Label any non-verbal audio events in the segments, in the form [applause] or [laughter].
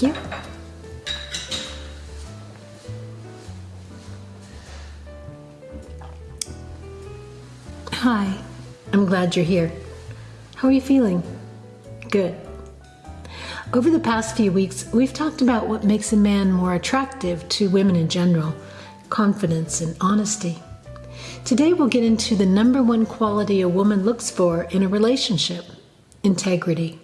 You. Hi, I'm glad you're here. How are you feeling? Good. Over the past few weeks, we've talked about what makes a man more attractive to women in general confidence and honesty. Today, we'll get into the number one quality a woman looks for in a relationship integrity.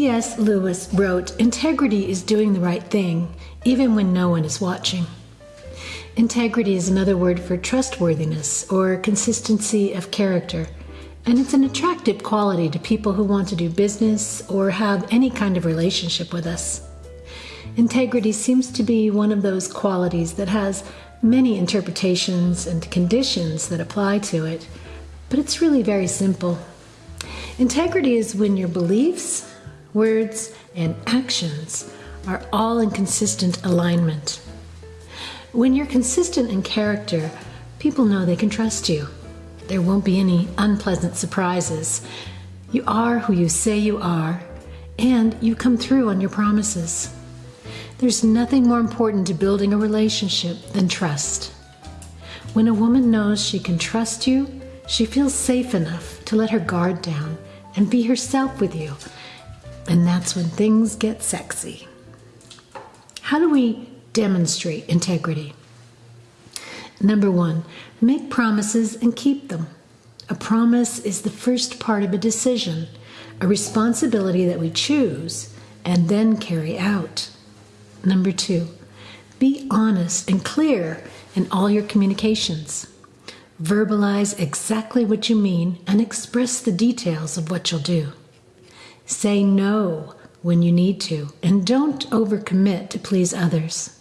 C.S. Lewis wrote Integrity is doing the right thing, even when no one is watching. Integrity is another word for trustworthiness or consistency of character, and it's an attractive quality to people who want to do business or have any kind of relationship with us. Integrity seems to be one of those qualities that has many interpretations and conditions that apply to it, but it's really very simple. Integrity is when your beliefs, words, and actions are all in consistent alignment. When you're consistent in character, people know they can trust you. There won't be any unpleasant surprises. You are who you say you are, and you come through on your promises. There's nothing more important to building a relationship than trust. When a woman knows she can trust you, she feels safe enough to let her guard down and be herself with you and that's when things get sexy. How do we demonstrate integrity? Number one, make promises and keep them. A promise is the first part of a decision, a responsibility that we choose and then carry out. Number two, be honest and clear in all your communications. Verbalize exactly what you mean and express the details of what you'll do. Say no when you need to, and don't overcommit to please others.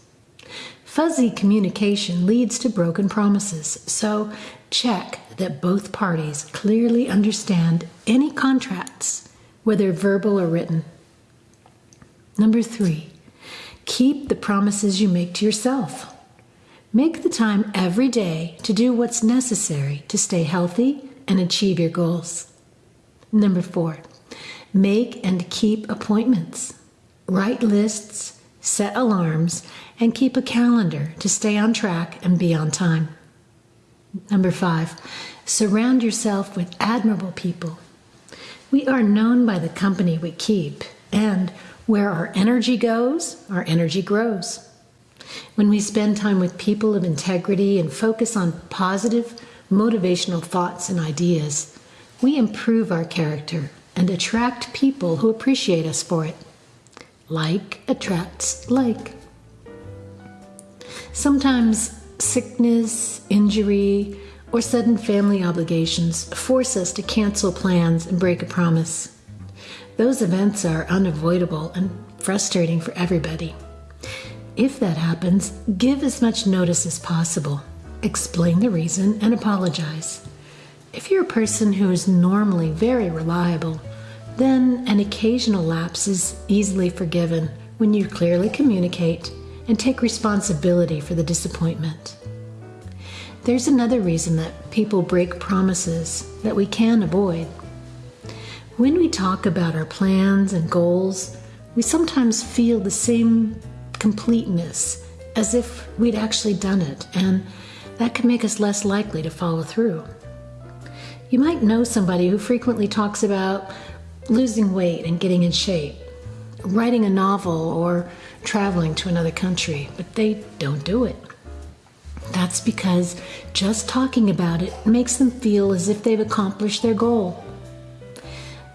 Fuzzy communication leads to broken promises, so check that both parties clearly understand any contracts, whether verbal or written. Number three, keep the promises you make to yourself. Make the time every day to do what's necessary to stay healthy and achieve your goals. Number four, Make and keep appointments. Write lists, set alarms, and keep a calendar to stay on track and be on time. Number five, surround yourself with admirable people. We are known by the company we keep, and where our energy goes, our energy grows. When we spend time with people of integrity and focus on positive, motivational thoughts and ideas, we improve our character and attract people who appreciate us for it. Like attracts like. Sometimes sickness, injury, or sudden family obligations force us to cancel plans and break a promise. Those events are unavoidable and frustrating for everybody. If that happens, give as much notice as possible. Explain the reason and apologize. If you're a person who is normally very reliable, then an occasional lapse is easily forgiven when you clearly communicate and take responsibility for the disappointment. There's another reason that people break promises that we can avoid. When we talk about our plans and goals, we sometimes feel the same completeness as if we'd actually done it, and that can make us less likely to follow through. You might know somebody who frequently talks about losing weight and getting in shape, writing a novel, or traveling to another country, but they don't do it. That's because just talking about it makes them feel as if they've accomplished their goal.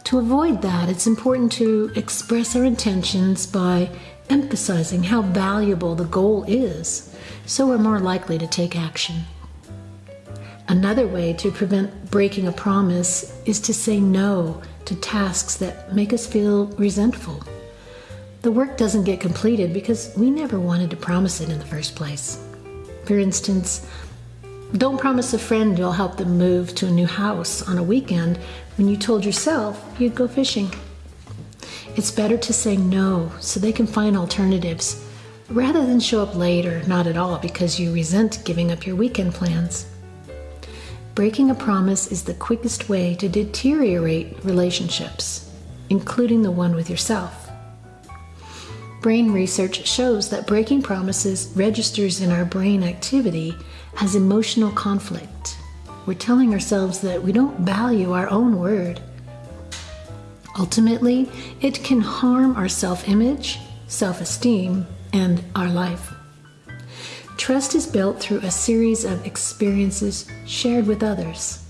To avoid that, it's important to express our intentions by emphasizing how valuable the goal is, so we're more likely to take action. Another way to prevent breaking a promise is to say no to tasks that make us feel resentful. The work doesn't get completed because we never wanted to promise it in the first place. For instance, don't promise a friend you'll help them move to a new house on a weekend when you told yourself you'd go fishing. It's better to say no so they can find alternatives rather than show up late or not at all because you resent giving up your weekend plans. Breaking a promise is the quickest way to deteriorate relationships, including the one with yourself. Brain research shows that breaking promises registers in our brain activity as emotional conflict. We're telling ourselves that we don't value our own word. Ultimately, it can harm our self image, self esteem, and our life. Trust is built through a series of experiences shared with others.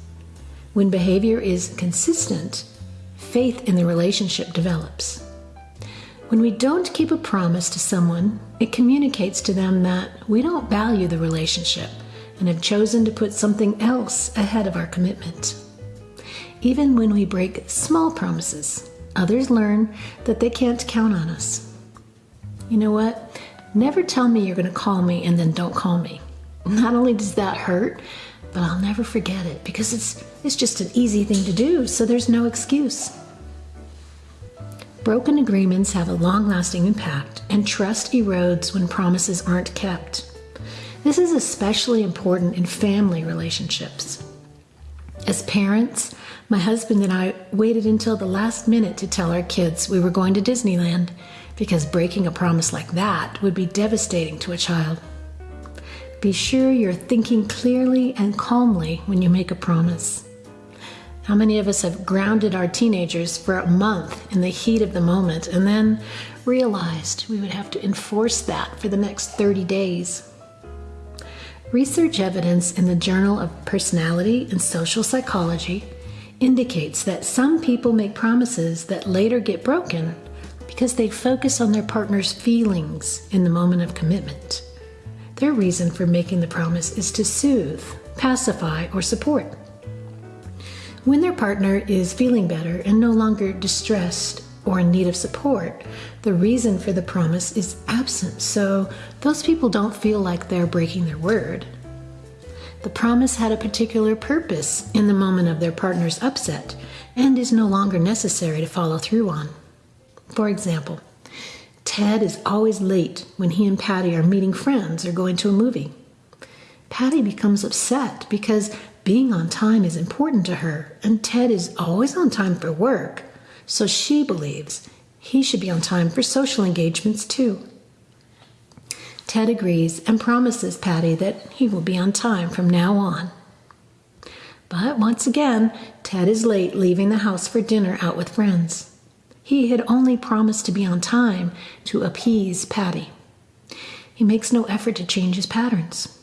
When behavior is consistent, faith in the relationship develops. When we don't keep a promise to someone, it communicates to them that we don't value the relationship and have chosen to put something else ahead of our commitment. Even when we break small promises, others learn that they can't count on us. You know what? Never tell me you're going to call me and then don't call me. Not only does that hurt, but I'll never forget it because it's it's just an easy thing to do, so there's no excuse. Broken agreements have a long-lasting impact, and trust erodes when promises aren't kept. This is especially important in family relationships. As parents, my husband and I waited until the last minute to tell our kids we were going to Disneyland because breaking a promise like that would be devastating to a child. Be sure you're thinking clearly and calmly when you make a promise. How many of us have grounded our teenagers for a month in the heat of the moment and then realized we would have to enforce that for the next 30 days? Research evidence in the Journal of Personality and Social Psychology indicates that some people make promises that later get broken because they focus on their partner's feelings in the moment of commitment. Their reason for making the promise is to soothe, pacify, or support. When their partner is feeling better and no longer distressed or in need of support, the reason for the promise is absent, so those people don't feel like they're breaking their word. The promise had a particular purpose in the moment of their partner's upset and is no longer necessary to follow through on. For example, Ted is always late when he and Patty are meeting friends or going to a movie. Patty becomes upset because being on time is important to her, and Ted is always on time for work, so she believes he should be on time for social engagements too. Ted agrees and promises Patty that he will be on time from now on. But once again, Ted is late leaving the house for dinner out with friends. He had only promised to be on time to appease Patty. He makes no effort to change his patterns.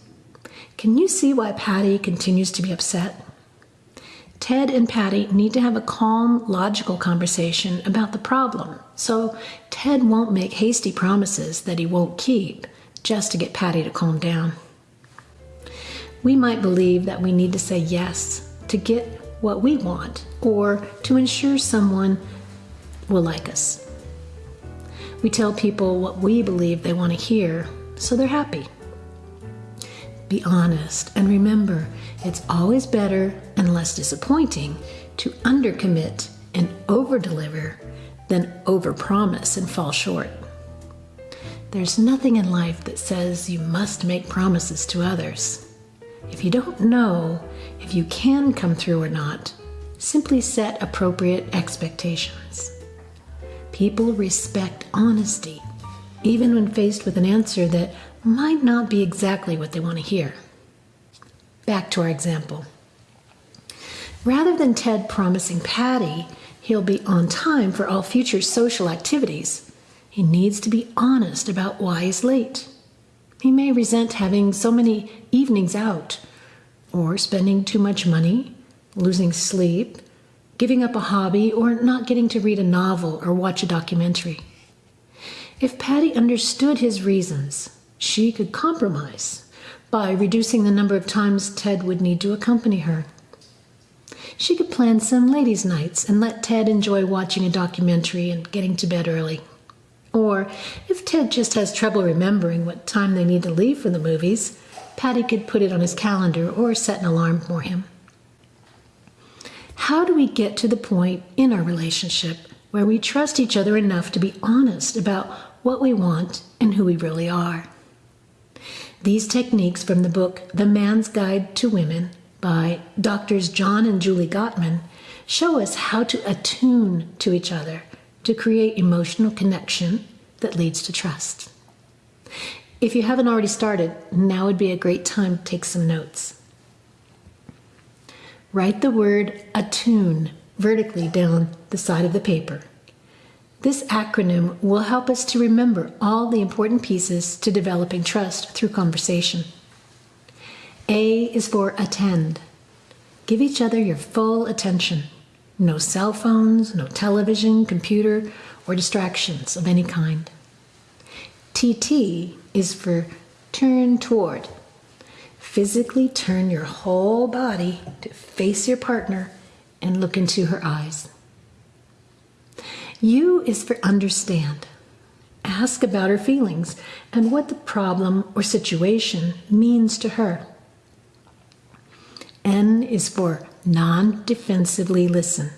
Can you see why Patty continues to be upset? Ted and Patty need to have a calm, logical conversation about the problem, so Ted won't make hasty promises that he won't keep just to get Patty to calm down. We might believe that we need to say yes to get what we want or to ensure someone will like us. We tell people what we believe they want to hear, so they're happy. Be honest and remember it's always better and less disappointing to undercommit and overdeliver than overpromise and fall short. There's nothing in life that says you must make promises to others. If you don't know if you can come through or not, simply set appropriate expectations. People respect honesty, even when faced with an answer that might not be exactly what they want to hear. Back to our example. Rather than Ted promising Patty he'll be on time for all future social activities, he needs to be honest about why he's late. He may resent having so many evenings out, or spending too much money, losing sleep, giving up a hobby, or not getting to read a novel or watch a documentary. If Patty understood his reasons, she could compromise by reducing the number of times Ted would need to accompany her. She could plan some ladies' nights and let Ted enjoy watching a documentary and getting to bed early. Or, if Ted just has trouble remembering what time they need to leave for the movies, Patty could put it on his calendar or set an alarm for him. How do we get to the point in our relationship where we trust each other enough to be honest about what we want, and who we really are. These techniques from the book The Man's Guide to Women by Doctors John and Julie Gottman show us how to attune to each other to create emotional connection that leads to trust. If you haven't already started, now would be a great time to take some notes. Write the word attune vertically down the side of the paper. This acronym will help us to remember all the important pieces to developing trust through conversation. A is for attend. Give each other your full attention. No cell phones, no television, computer, or distractions of any kind. TT is for turn toward. Physically turn your whole body to face your partner and look into her eyes. U is for understand. Ask about her feelings and what the problem or situation means to her. N is for non defensively listen.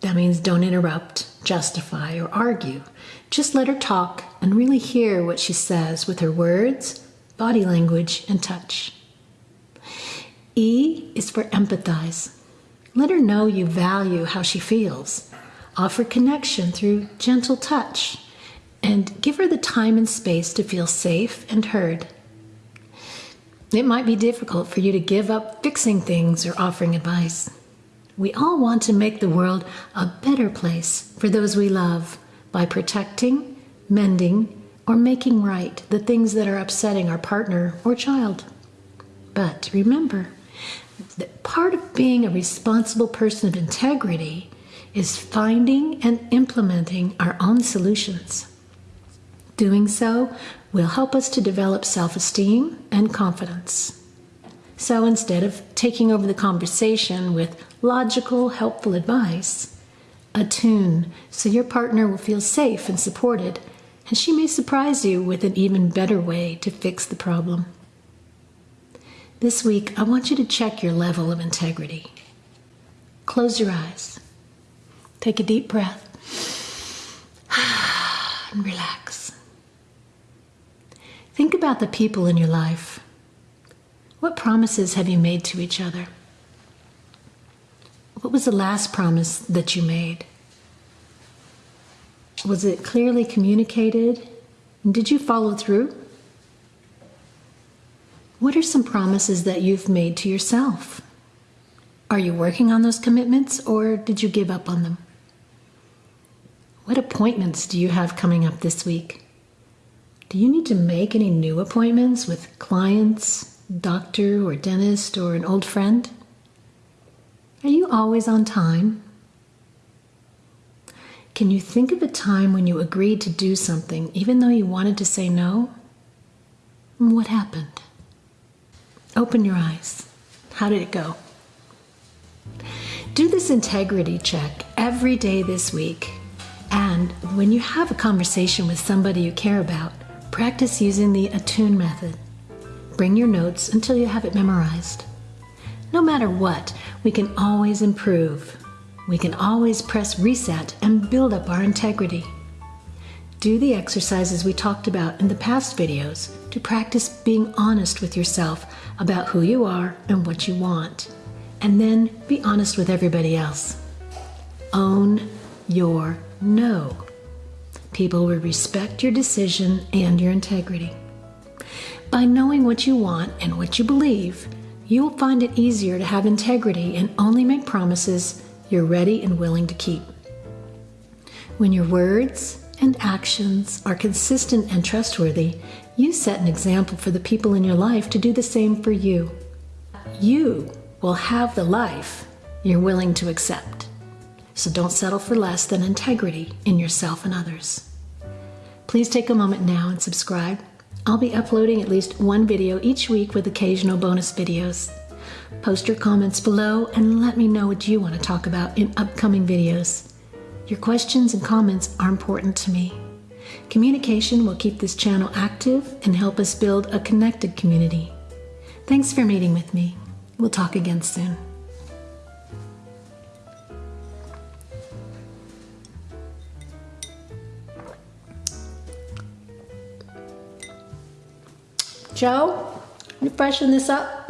That means don't interrupt, justify, or argue. Just let her talk and really hear what she says with her words, body language, and touch. E is for empathize. Let her know you value how she feels Offer connection through gentle touch and give her the time and space to feel safe and heard. It might be difficult for you to give up fixing things or offering advice. We all want to make the world a better place for those we love by protecting, mending, or making right the things that are upsetting our partner or child. But remember that part of being a responsible person of integrity is finding and implementing our own solutions. Doing so will help us to develop self esteem and confidence. So instead of taking over the conversation with logical, helpful advice, attune so your partner will feel safe and supported, and she may surprise you with an even better way to fix the problem. This week, I want you to check your level of integrity. Close your eyes. Take a deep breath [sighs] and relax. Think about the people in your life. What promises have you made to each other? What was the last promise that you made? Was it clearly communicated? Did you follow through? What are some promises that you've made to yourself? Are you working on those commitments or did you give up on them? What appointments do you have coming up this week? Do you need to make any new appointments with clients, doctor or dentist, or an old friend? Are you always on time? Can you think of a time when you agreed to do something even though you wanted to say no? What happened? Open your eyes. How did it go? Do this integrity check every day this week and when you have a conversation with somebody you care about, practice using the attune method. Bring your notes until you have it memorized. No matter what, we can always improve. We can always press reset and build up our integrity. Do the exercises we talked about in the past videos to practice being honest with yourself about who you are and what you want. And then be honest with everybody else. Own your no. People will respect your decision and your integrity. By knowing what you want and what you believe, you will find it easier to have integrity and only make promises you're ready and willing to keep. When your words and actions are consistent and trustworthy, you set an example for the people in your life to do the same for you. You will have the life you're willing to accept. So don't settle for less than integrity in yourself and others. Please take a moment now and subscribe. I'll be uploading at least one video each week with occasional bonus videos. Post your comments below and let me know what you want to talk about in upcoming videos. Your questions and comments are important to me. Communication will keep this channel active and help us build a connected community. Thanks for meeting with me. We'll talk again soon. Joe, you freshen this up?